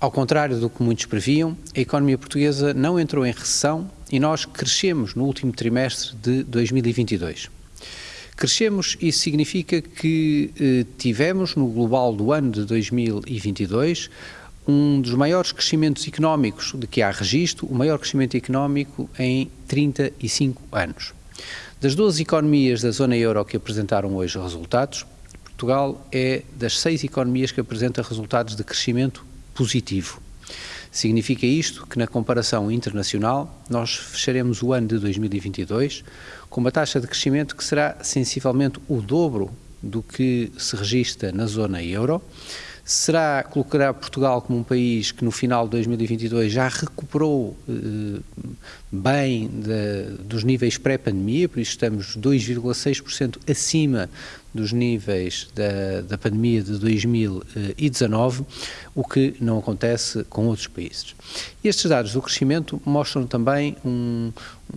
Ao contrário do que muitos previam, a economia portuguesa não entrou em recessão e nós crescemos no último trimestre de 2022. Crescemos, isso significa que eh, tivemos no global do ano de 2022 um dos maiores crescimentos económicos de que há registro, o maior crescimento económico em 35 anos. Das 12 economias da zona euro que apresentaram hoje resultados, Portugal é das seis economias que apresenta resultados de crescimento positivo. Significa isto que, na comparação internacional, nós fecharemos o ano de 2022 com uma taxa de crescimento que será sensivelmente o dobro do que se registra na zona euro, será, colocará Portugal como um país que no final de 2022 já recuperou eh, bem de, dos níveis pré-pandemia, por isso estamos 2,6% acima dos níveis da, da pandemia de 2019, o que não acontece com outros países. Estes dados do crescimento mostram também um,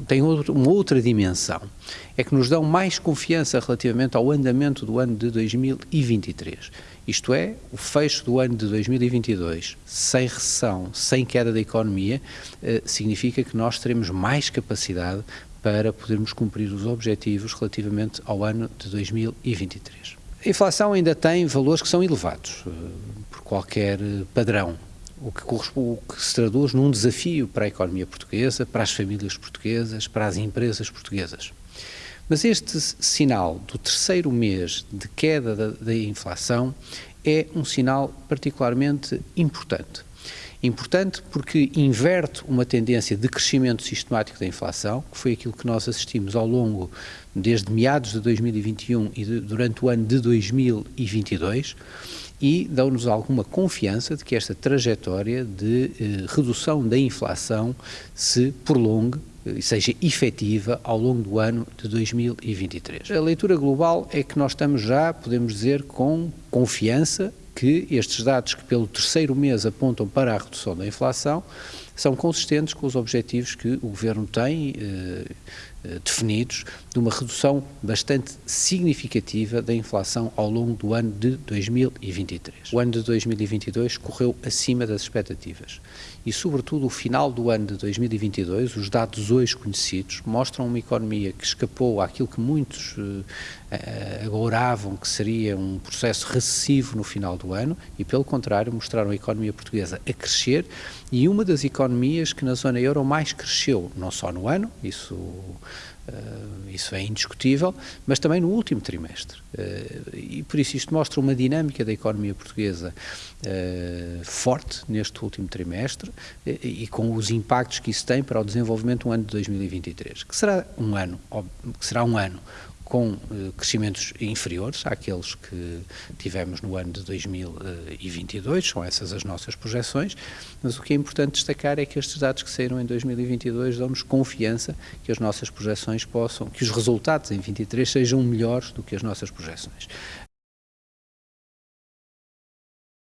têm outro, uma outra dimensão, é que nos dão mais confiança relativamente ao andamento do ano de 2023. Isto é, o fecho do ano de 2022, sem recessão, sem queda da economia, eh, significa que nós teremos mais capacidade para podermos cumprir os objetivos relativamente ao ano de 2023. A inflação ainda tem valores que são elevados, eh, por qualquer padrão, o que, o que se traduz num desafio para a economia portuguesa, para as famílias portuguesas, para as empresas portuguesas. Mas este sinal do terceiro mês de queda da, da inflação é um sinal particularmente importante. Importante porque inverte uma tendência de crescimento sistemático da inflação, que foi aquilo que nós assistimos ao longo, desde meados de 2021 e de, durante o ano de 2022, e dão-nos alguma confiança de que esta trajetória de eh, redução da inflação se prolongue e seja efetiva ao longo do ano de 2023. A leitura global é que nós estamos já, podemos dizer, com confiança que estes dados que pelo terceiro mês apontam para a redução da inflação são consistentes com os objetivos que o Governo tem eh, definidos de uma redução bastante significativa da inflação ao longo do ano de 2023. O ano de 2022 correu acima das expectativas e, sobretudo, o final do ano de 2022, os dados hoje conhecidos, mostram uma economia que escapou àquilo que muitos eh, agouravam que seria um processo recessivo no final do ano e, pelo contrário, mostraram a economia portuguesa a crescer e uma das economias que na zona euro mais cresceu, não só no ano, isso Uh, isso é indiscutível, mas também no último trimestre. Uh, e por isso isto mostra uma dinâmica da economia portuguesa uh, forte neste último trimestre e com os impactos que isso tem para o desenvolvimento do ano de 2023, que será um ano, que será um ano com eh, crescimentos inferiores àqueles que tivemos no ano de 2022, são essas as nossas projeções, mas o que é importante destacar é que estes dados que saíram em 2022 dão-nos confiança que as nossas projeções possam, que os resultados em 23 sejam melhores do que as nossas projeções.